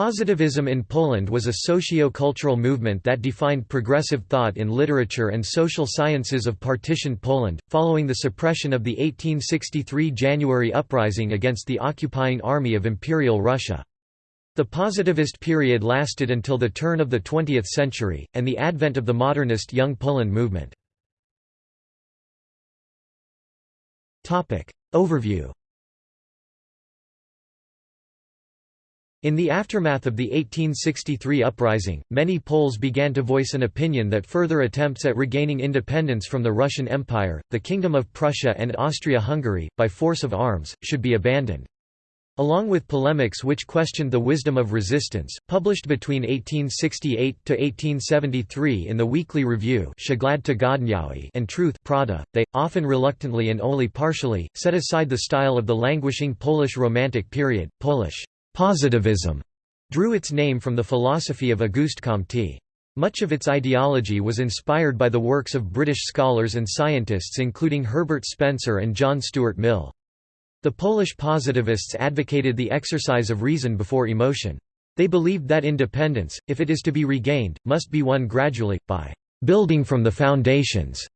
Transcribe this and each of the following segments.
Positivism in Poland was a socio-cultural movement that defined progressive thought in literature and social sciences of partitioned Poland, following the suppression of the 1863 January uprising against the occupying army of Imperial Russia. The positivist period lasted until the turn of the 20th century, and the advent of the modernist Young Poland movement. Overview In the aftermath of the 1863 uprising, many Poles began to voice an opinion that further attempts at regaining independence from the Russian Empire, the Kingdom of Prussia and Austria-Hungary, by force of arms, should be abandoned. Along with polemics which questioned the wisdom of resistance, published between 1868–1873 in the Weekly Review and Truth Pravda, they, often reluctantly and only partially, set aside the style of the languishing Polish Romantic period, Polish Positivism drew its name from the philosophy of Auguste Comte. Much of its ideology was inspired by the works of British scholars and scientists including Herbert Spencer and John Stuart Mill. The Polish positivists advocated the exercise of reason before emotion. They believed that independence, if it is to be regained, must be won gradually, by «building from the foundations»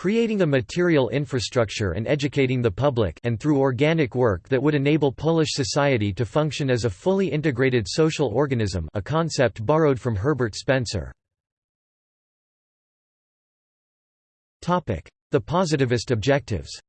creating a material infrastructure and educating the public and through organic work that would enable Polish society to function as a fully integrated social organism a concept borrowed from Herbert Spencer. The positivist objectives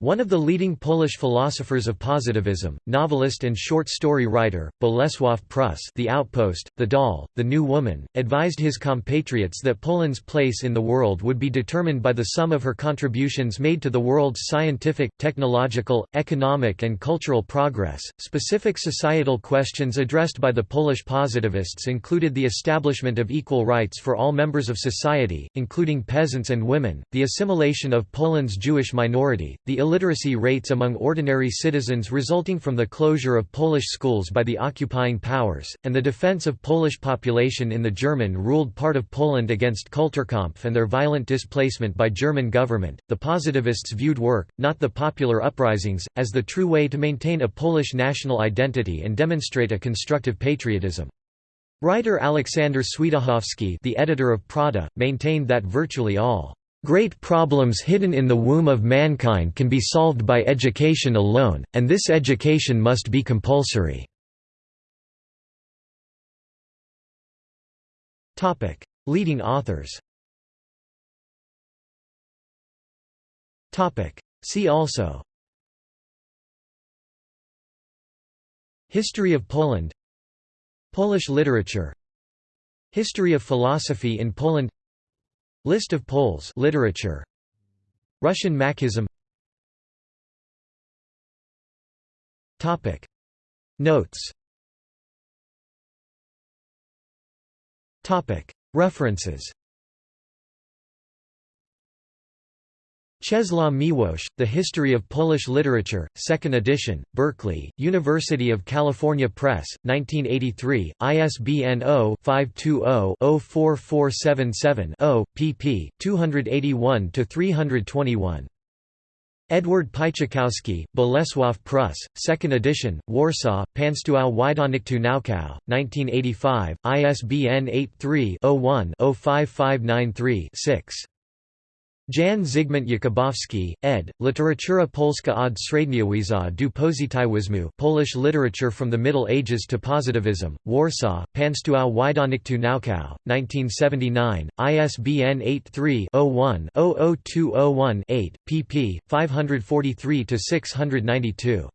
One of the leading Polish philosophers of positivism, novelist and short story writer, Bolesław Prus The Outpost, The Doll, The New Woman, advised his compatriots that Poland's place in the world would be determined by the sum of her contributions made to the world's scientific, technological, economic and cultural progress. Specific societal questions addressed by the Polish positivists included the establishment of equal rights for all members of society, including peasants and women, the assimilation of Poland's Jewish minority, the illiteracy rates among ordinary citizens resulting from the closure of Polish schools by the occupying powers, and the defense of Polish population in the German-ruled part of Poland against Kulturkampf and their violent displacement by German government. The positivists viewed work, not the popular uprisings, as the true way to maintain a Polish national identity and demonstrate a constructive patriotism. Writer Aleksander Świętochowski the editor of Pravda, maintained that virtually all Great problems hidden in the womb of mankind can be solved by education alone, and this education must be compulsory. Leading authors See also History of Poland Polish literature History of philosophy in Poland List of Poles literature. Russian Marxism Topic. Notes. Topic. References Czesław Miłosz, The History of Polish Literature, 2nd edition, Berkeley, University of California Press, 1983, ISBN 0-520-04477-0, pp. 281–321. Edward Pieścikowski, Bolesław Prus, 2nd edition, Warsaw, Państwowe Wydawnictwo Naukowe, 1985, ISBN 83-01-05593-6. Jan Zygmunt Jakubowski, ed., Literatura Polska od Średniowiecza do Pozytywizmu Polish Literature from the Middle Ages to Positivism, Warsaw, Państwowe Wydawnictwo Naukowe, 1979, ISBN 83-01-00201-8, pp. 543–692.